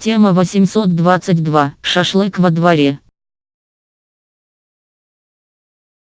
Тема 822. Шашлык во дворе.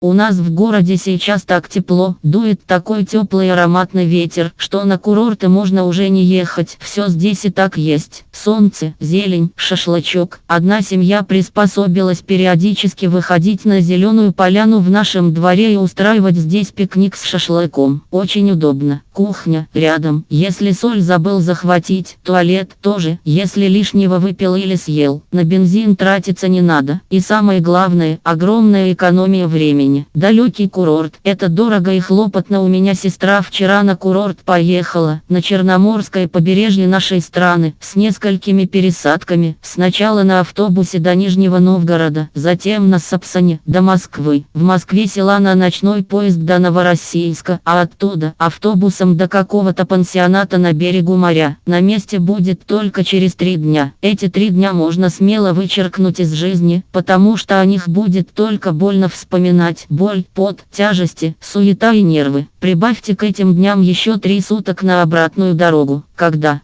У нас в городе сейчас так тепло, дует такой теплый ароматный ветер, что на курорты можно уже не ехать. Все здесь и так есть. Солнце, зелень, шашлычок. Одна семья приспособилась периодически выходить на зеленую поляну в нашем дворе и устраивать здесь пикник с шашлыком. Очень удобно. Кухня рядом. Если соль забыл захватить, туалет тоже. Если лишнего выпил или съел, на бензин тратиться не надо. И самое главное, огромная экономия времени. Далекий курорт. Это дорого и хлопотно. У меня сестра вчера на курорт поехала. На Черноморское побережье нашей страны. С несколькими пересадками. Сначала на автобусе до Нижнего Новгорода. Затем на Сапсане до Москвы. В Москве села на ночной поезд до Новороссийска. А оттуда автобусом до какого-то пансионата на берегу моря. На месте будет только через три дня. Эти три дня можно смело вычеркнуть из жизни, потому что о них будет только больно вспоминать боль, пот, тяжести, суета и нервы. Прибавьте к этим дням еще три суток на обратную дорогу, когда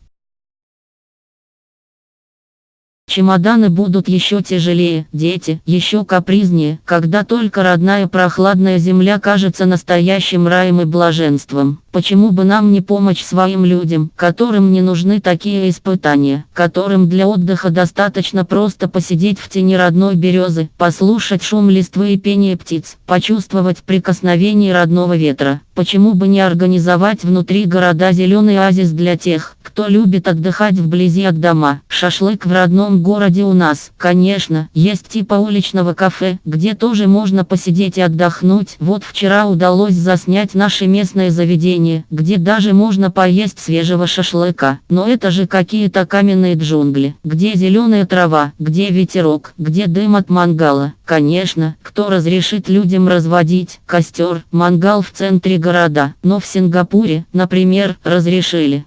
Чемоданы будут еще тяжелее, дети еще капризнее, когда только родная прохладная земля кажется настоящим раем и блаженством. Почему бы нам не помочь своим людям, которым не нужны такие испытания, которым для отдыха достаточно просто посидеть в тени родной березы, послушать шум листвы и пение птиц, почувствовать прикосновение родного ветра. Почему бы не организовать внутри города зеленый оазис для тех, кто любит отдыхать вблизи от дома. Шашлык в родном городе у нас, конечно, есть типа уличного кафе, где тоже можно посидеть и отдохнуть. Вот вчера удалось заснять наше местное заведение заведение, где даже можно поесть свежего шашлыка. Но это же какие-то каменные джунгли, где зеленая трава, где ветерок, где дым от мангала. Конечно, кто разрешит людям разводить костер, мангал в центре города, но в Сингапуре, например, разрешили.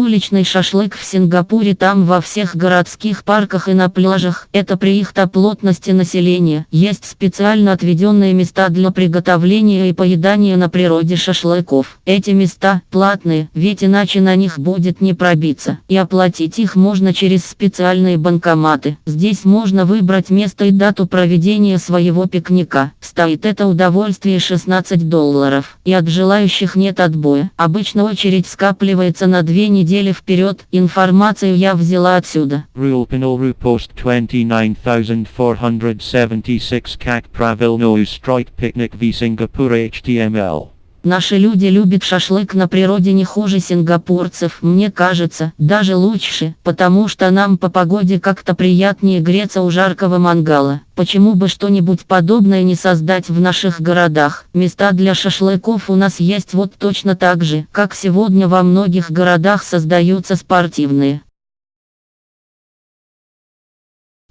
Уличный шашлык в Сингапуре там во всех городских парках и на пляжах. Это при их-то плотности населения. Есть специально отведенные места для приготовления и поедания на природе шашлыков. Эти места платные, ведь иначе на них будет не пробиться. И оплатить их можно через специальные банкоматы. Здесь можно выбрать место и дату проведения своего пикника. Стоит это удовольствие 16 долларов. И от желающих нет отбоя. Обычно очередь скапливается на две недели недели вперед. Информацию я взяла отсюда. Rulpinol Post 29476 Как правильно устроить пикник в Сингапуре HTML. Наши люди любят шашлык на природе не хуже сингапурцев, мне кажется, даже лучше, потому что нам по погоде как-то приятнее греться у жаркого мангала. Почему бы что-нибудь подобное не создать в наших городах? Места для шашлыков у нас есть вот точно так же, как сегодня во многих городах создаются спортивные.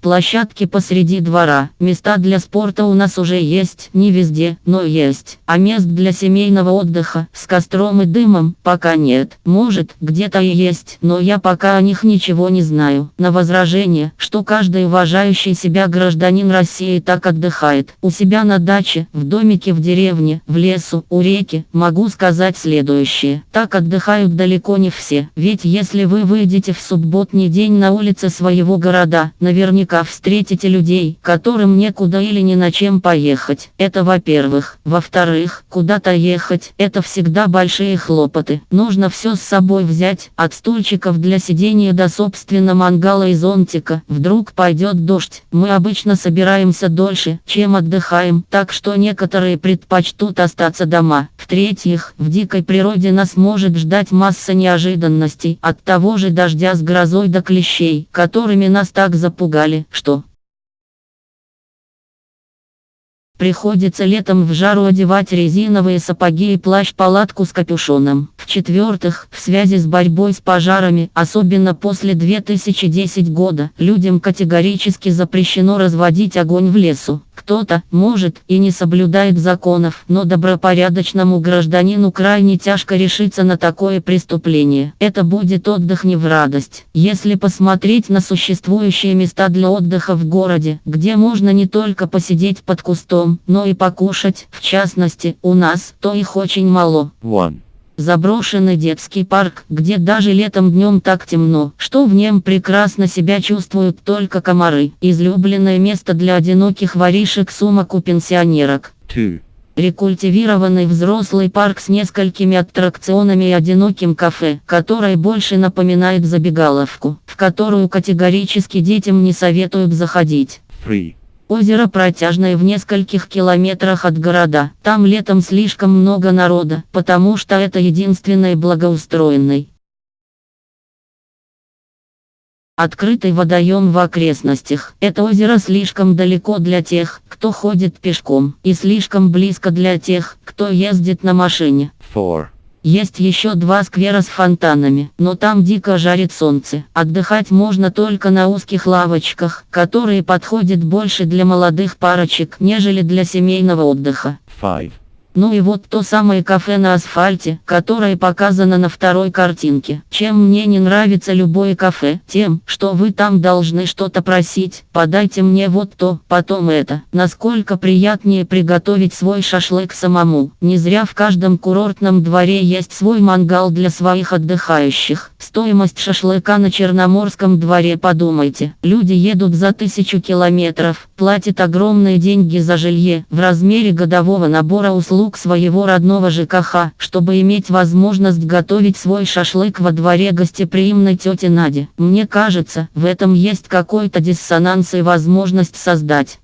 Площадки посреди двора. Места для спорта у нас уже есть, не везде, но есть. А мест для семейного отдыха, с костром и дымом, пока нет. Может, где-то и есть, но я пока о них ничего не знаю. На возражение, что каждый уважающий себя гражданин России так отдыхает. У себя на даче, в домике в деревне, в лесу, у реки, могу сказать следующее. Так отдыхают далеко не все. Ведь если вы выйдете в субботний день на улице своего города, наверняка наверняка встретите людей, которым некуда или ни на чем поехать. Это во-первых. Во-вторых, куда-то ехать, это всегда большие хлопоты. Нужно все с собой взять, от стульчиков для сидения до собственно мангала и зонтика. Вдруг пойдет дождь. Мы обычно собираемся дольше, чем отдыхаем, так что некоторые предпочтут остаться дома. В-третьих, в дикой природе нас может ждать масса неожиданностей, от того же дождя с грозой до клещей, которыми нас так запугали что Приходится летом в жару одевать резиновые сапоги и плащ-палатку с капюшоном. В-четвертых, в связи с борьбой с пожарами, особенно после 2010 года, людям категорически запрещено разводить огонь в лесу. Кто-то, может, и не соблюдает законов, но добропорядочному гражданину крайне тяжко решиться на такое преступление. Это будет отдых не в радость. Если посмотреть на существующие места для отдыха в городе, где можно не только посидеть под кустом, но и покушать, в частности, у нас, то их очень мало. One. Заброшенный детский парк, где даже летом днем так темно, что в нем прекрасно себя чувствуют только комары. Излюбленное место для одиноких воришек сумок у пенсионерок. 2. Рекультивированный взрослый парк с несколькими аттракционами и одиноким кафе, которое больше напоминает забегаловку, в которую категорически детям не советуют заходить. 3. Озеро протяжное в нескольких километрах от города. Там летом слишком много народа, потому что это единственный благоустроенный. Открытый водоем в окрестностях. Это озеро слишком далеко для тех, кто ходит пешком, и слишком близко для тех, кто ездит на машине. 4. Есть еще два сквера с фонтанами, но там дико жарит солнце. Отдыхать можно только на узких лавочках, которые подходят больше для молодых парочек, нежели для семейного отдыха. 5. Ну и вот то самое кафе на асфальте, которое показано на второй картинке. Чем мне не нравится любое кафе? Тем, что вы там должны что-то просить. Подайте мне вот то, потом это. Насколько приятнее приготовить свой шашлык самому. Не зря в каждом курортном дворе есть свой мангал для своих отдыхающих. Стоимость шашлыка на Черноморском дворе подумайте. Люди едут за тысячу километров, платят огромные деньги за жилье в размере годового набора услуг своего родного ЖКХ, чтобы иметь возможность готовить свой шашлык во дворе гостеприимной тети Нади. Мне кажется, в этом есть какой-то диссонанс и возможность создать.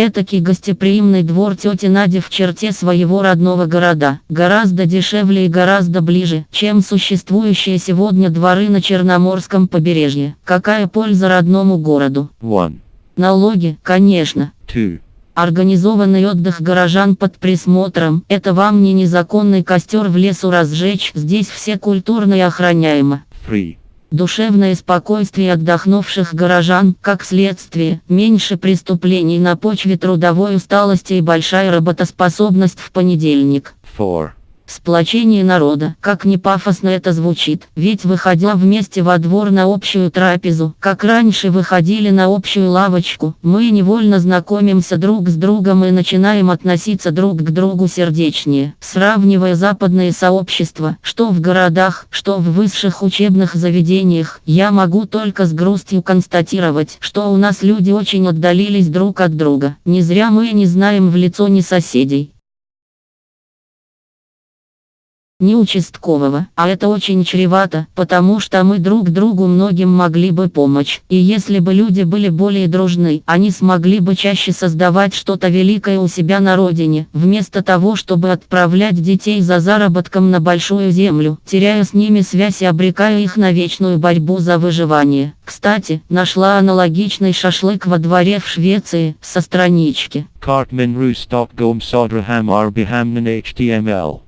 Этакий гостеприимный двор тети Нади в черте своего родного города, гораздо дешевле и гораздо ближе, чем существующие сегодня дворы на Черноморском побережье. Какая польза родному городу? 1. Налоги, конечно. 2. Организованный отдых горожан под присмотром – это вам не незаконный костер в лесу разжечь, здесь все культурно и охраняемо. 3. Душевное спокойствие отдохнувших горожан, как следствие, меньше преступлений на почве трудовой усталости и большая работоспособность в понедельник. 4. Сплочение народа, как не пафосно это звучит, ведь выходя вместе во двор на общую трапезу, как раньше выходили на общую лавочку, мы невольно знакомимся друг с другом и начинаем относиться друг к другу сердечнее, сравнивая западные сообщества, что в городах, что в высших учебных заведениях, я могу только с грустью констатировать, что у нас люди очень отдалились друг от друга, не зря мы не знаем в лицо ни соседей, не участкового, а это очень чревато, потому что мы друг другу многим могли бы помочь. И если бы люди были более дружны, они смогли бы чаще создавать что-то великое у себя на родине, вместо того, чтобы отправлять детей за заработком на большую землю, теряя с ними связь и обрекая их на вечную борьбу за выживание. Кстати, нашла аналогичный шашлык во дворе в Швеции, со странички. Cartman HTML.